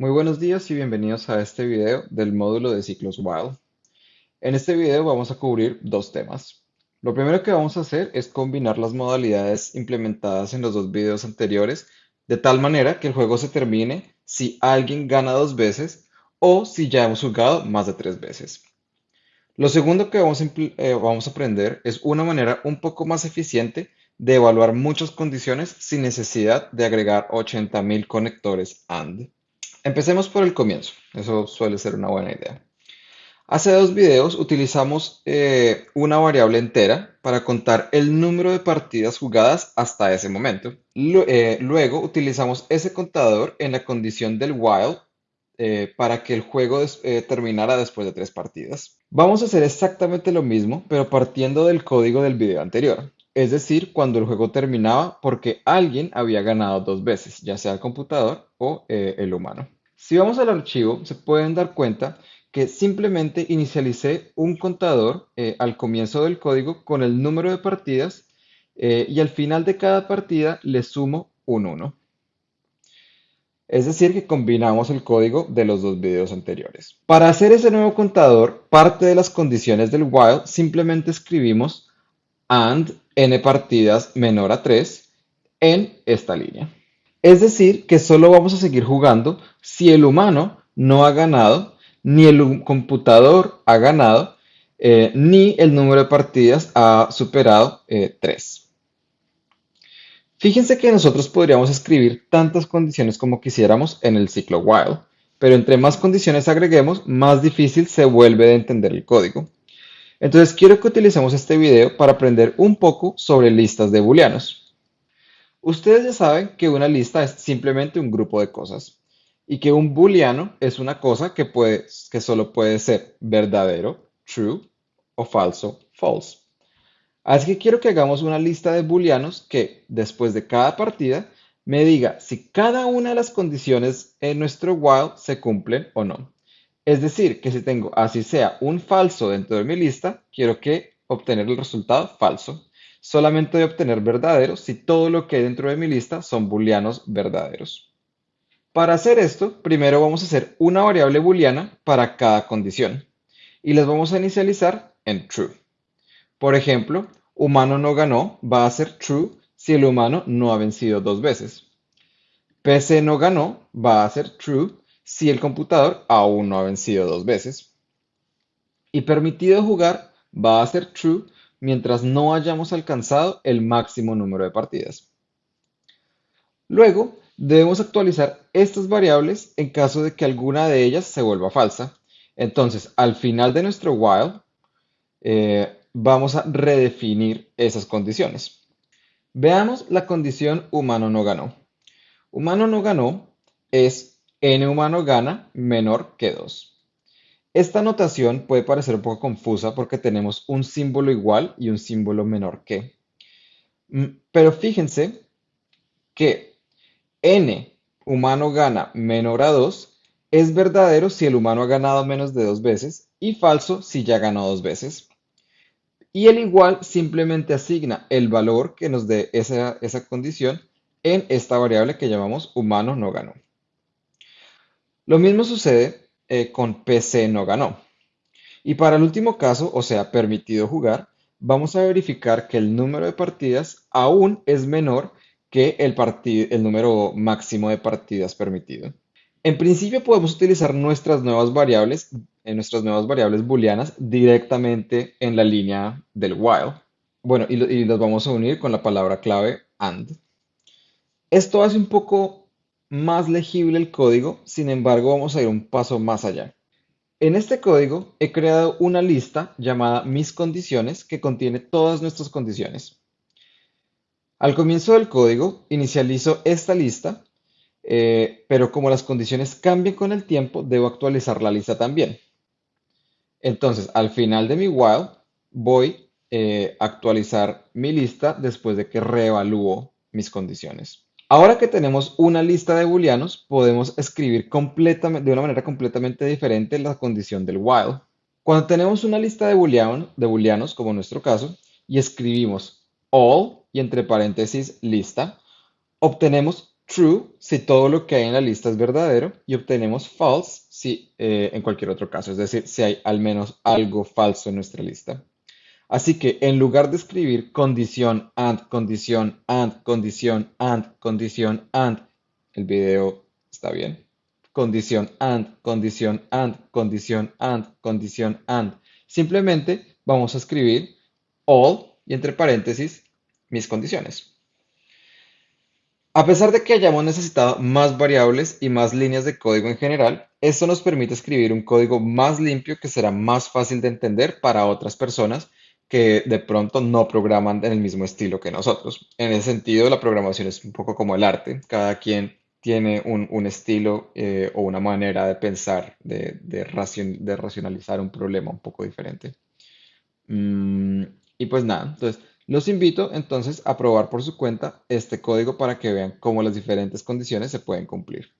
Muy buenos días y bienvenidos a este video del módulo de ciclos while. En este video vamos a cubrir dos temas. Lo primero que vamos a hacer es combinar las modalidades implementadas en los dos videos anteriores de tal manera que el juego se termine si alguien gana dos veces o si ya hemos jugado más de tres veces. Lo segundo que vamos a, eh, vamos a aprender es una manera un poco más eficiente de evaluar muchas condiciones sin necesidad de agregar 80.000 conectores AND. Empecemos por el comienzo, eso suele ser una buena idea. Hace dos videos utilizamos eh, una variable entera para contar el número de partidas jugadas hasta ese momento. Eh, luego utilizamos ese contador en la condición del while eh, para que el juego terminara después de tres partidas. Vamos a hacer exactamente lo mismo, pero partiendo del código del video anterior es decir, cuando el juego terminaba porque alguien había ganado dos veces, ya sea el computador o eh, el humano. Si vamos al archivo, se pueden dar cuenta que simplemente inicialicé un contador eh, al comienzo del código con el número de partidas eh, y al final de cada partida le sumo un 1. Es decir, que combinamos el código de los dos videos anteriores. Para hacer ese nuevo contador, parte de las condiciones del while simplemente escribimos and n partidas menor a 3 en esta línea. Es decir, que solo vamos a seguir jugando si el humano no ha ganado, ni el computador ha ganado, eh, ni el número de partidas ha superado 3. Eh, Fíjense que nosotros podríamos escribir tantas condiciones como quisiéramos en el ciclo while, pero entre más condiciones agreguemos, más difícil se vuelve de entender el código. Entonces quiero que utilicemos este video para aprender un poco sobre listas de booleanos. Ustedes ya saben que una lista es simplemente un grupo de cosas y que un booleano es una cosa que, puede, que solo puede ser verdadero, true, o falso, false. Así que quiero que hagamos una lista de booleanos que después de cada partida me diga si cada una de las condiciones en nuestro while se cumplen o no. Es decir, que si tengo así sea un falso dentro de mi lista, quiero que obtener el resultado falso. Solamente a obtener verdadero si todo lo que hay dentro de mi lista son booleanos verdaderos. Para hacer esto, primero vamos a hacer una variable booleana para cada condición y las vamos a inicializar en true. Por ejemplo, humano no ganó va a ser true si el humano no ha vencido dos veces. PC no ganó va a ser true si el computador aún no ha vencido dos veces. Y permitido jugar va a ser true mientras no hayamos alcanzado el máximo número de partidas. Luego, debemos actualizar estas variables en caso de que alguna de ellas se vuelva falsa. Entonces, al final de nuestro while, eh, vamos a redefinir esas condiciones. Veamos la condición humano no ganó. Humano no ganó es n humano gana menor que 2. Esta notación puede parecer un poco confusa porque tenemos un símbolo igual y un símbolo menor que. Mm, pero fíjense que n humano gana menor a 2 es verdadero si el humano ha ganado menos de dos veces y falso si ya ganó dos veces. Y el igual simplemente asigna el valor que nos dé esa, esa condición en esta variable que llamamos humano no ganó. Lo mismo sucede eh, con PC no ganó. Y para el último caso, o sea, permitido jugar, vamos a verificar que el número de partidas aún es menor que el, número máximo de partidas permitido. En principio podemos utilizar nuestras nuevas variables, en nuestras nuevas variables booleanas directamente en la línea del while. Bueno, y, y los vamos a unir con la palabra clave AND. Esto hace un poco más legible el código, sin embargo vamos a ir un paso más allá. En este código he creado una lista llamada mis condiciones que contiene todas nuestras condiciones. Al comienzo del código inicializo esta lista, eh, pero como las condiciones cambian con el tiempo, debo actualizar la lista también. Entonces, al final de mi while, voy eh, a actualizar mi lista después de que reevalúo mis condiciones. Ahora que tenemos una lista de booleanos, podemos escribir de una manera completamente diferente la condición del while. Cuando tenemos una lista de, de booleanos, como en nuestro caso, y escribimos all y entre paréntesis lista, obtenemos true si todo lo que hay en la lista es verdadero y obtenemos false si eh, en cualquier otro caso, es decir, si hay al menos algo falso en nuestra lista. Así que en lugar de escribir condición and, condición and, condición and, condición and, el video está bien. Condición and, condición and, condición and, condición and. Simplemente vamos a escribir all y entre paréntesis mis condiciones. A pesar de que hayamos necesitado más variables y más líneas de código en general, esto nos permite escribir un código más limpio que será más fácil de entender para otras personas que de pronto no programan en el mismo estilo que nosotros. En ese sentido, la programación es un poco como el arte. Cada quien tiene un, estilo eh, o una manera de pensar, de, de racionalizar un problema un poco diferente. Mm, y pues nada, entonces los invito entonces a probar por su cuenta este código para que vean cómo las diferentes condiciones se pueden cumplir.